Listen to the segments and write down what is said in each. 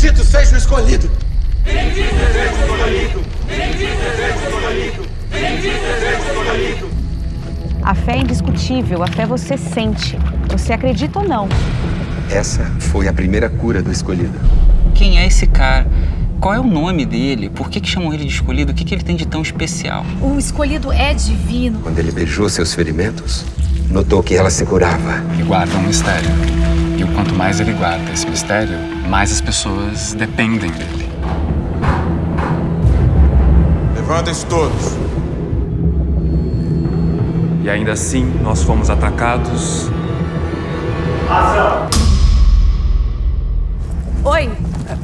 Bendito seja o escolhido! Bendito seja o escolhido! Bendito seja o escolhido! Bendito seja o escolhido! A fé é indiscutível, a fé você sente. Você acredita ou não. Essa foi a primeira cura do escolhido. Quem é esse cara? Qual é o nome dele? Por que, que chamam ele de escolhido? O que, que ele tem de tão especial? O escolhido é divino. Quando ele beijou seus ferimentos, notou que ela se curava. Ele guarda um mistério. E o quanto mais ele guarda esse mistério, mais as pessoas dependem dele. Levantem-se todos. E ainda assim, nós fomos atacados. Ação! Oi,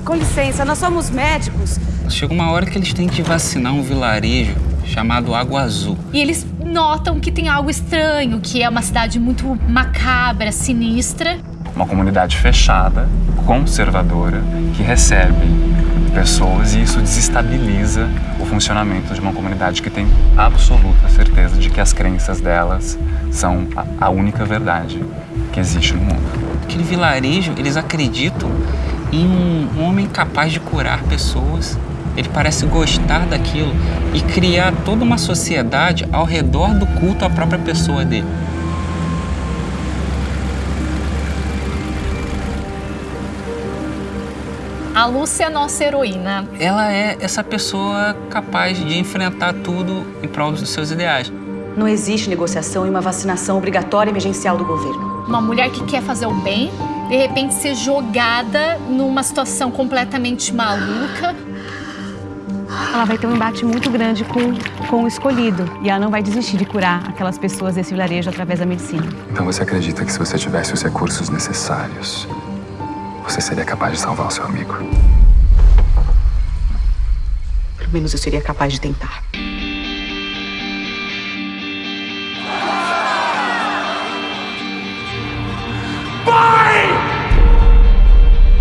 com licença, nós somos médicos. Chega uma hora que eles têm que vacinar um vilarejo chamado Água Azul. E eles notam que tem algo estranho, que é uma cidade muito macabra, sinistra. Uma comunidade fechada, conservadora, que recebe pessoas e isso desestabiliza o funcionamento de uma comunidade que tem absoluta certeza de que as crenças delas são a única verdade que existe no mundo. Aquele vilarejo, eles acreditam em um, homem capaz de curar pessoas. Ele parece gostar daquilo e criar toda uma sociedade ao redor do culto à própria pessoa dele. A Lúcia é a nossa heroína. Ela é essa pessoa capaz de enfrentar tudo em prol dos seus ideais. Não existe negociação e uma vacinação obrigatória emergencial do governo. Uma mulher que quer fazer o bem, de repente ser jogada numa situação completamente maluca. Ela vai ter um embate muito grande com, com o escolhido e ela não vai desistir de curar aquelas pessoas desse vilarejo através da medicina. Então você acredita que se você tivesse os recursos necessários, você seria capaz de salvar o seu amigo? Pelo menos eu seria capaz de tentar.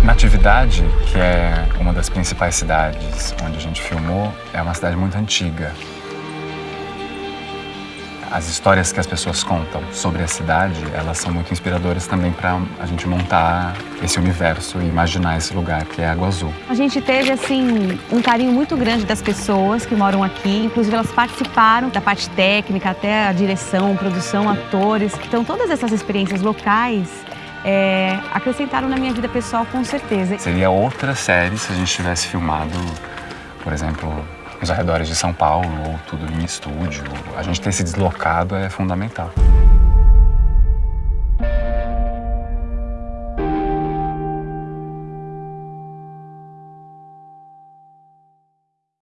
Natividade, que é uma das principais cidades onde a gente filmou, é uma cidade muito antiga. As histórias que as pessoas contam sobre a cidade, elas são muito inspiradoras também para a gente montar esse universo e imaginar esse lugar que é Água Azul. A gente teve assim um carinho muito grande das pessoas que moram aqui, inclusive elas participaram da parte técnica, até a direção, produção, atores. Então todas essas experiências locais é, acrescentaram na minha vida pessoal com certeza. Seria outra série se a gente tivesse filmado, por exemplo, nos arredores de São Paulo ou tudo em estúdio. A gente ter se deslocado é fundamental.